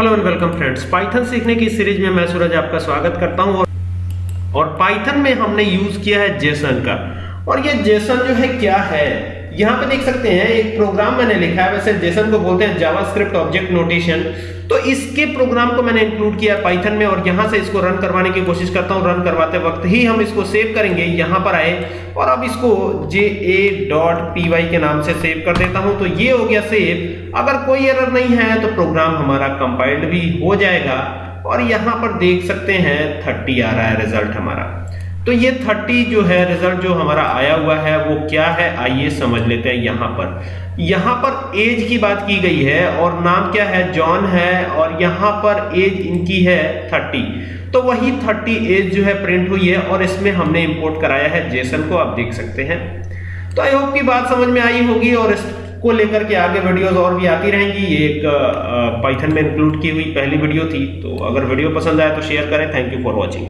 Hello and welcome friends Python सीखने की series में मैं सूरज आपका स्वागत करता हूँ और, और पाइथन में हमने यूज़ किया है जेसन का। और ये जेसन जो है क्या है? यहाँ पे देख सकते हैं, एक प्रोग्राम मैंने लिखा है, वैसे जेसन को बोलते हैं जावास्क्रिप्ट ऑब्जेक्ट नोटेशन तो इसके प्रोग्राम को मैंने इंक्लूड किया पाइथन में और यहाँ से इसको रन करवाने की कोशिश करता हूँ रन करवाते वक्त ही हम इसको सेव करेंगे, यहाँ पर आए और अब इसको J A dot P Y के नाम से सेव कर देता हूँ। तो ये हो गया सेव अगर कोई एरर नहीं है तो प्रोग्राम हमारा कंपाइल्ड भी हो जाएगा और यहाँ पर देख सकते हैं थर्टी आ रहा है रिज़ल्ट हमारा। तो ये 30 जो है रिज़ल्ट जो हमारा आया हुआ है, वो क्या है? आइए समझ लेते हैं यहाँ पर। यहाँ पर एज की बात की गई है और नाम क्या है? जॉन है और यहाँ पर एज इनकी है 30 तो वही 30 एज जो है प्रिंट हुई है और इसमें हमने इंपोर्ट कराया है जेसन को, आप देख सकते हैं। तो आई होप की बात समझ में आई होगी और इसको लेकर के आगे वीडियोस और भी आती रहेंगी। ये एक पाइथन में इंक्लूड की हुई पहली वीडियो थी। तो अगर वीडियो पसंद आए तो शेयर करें। Thank you for watching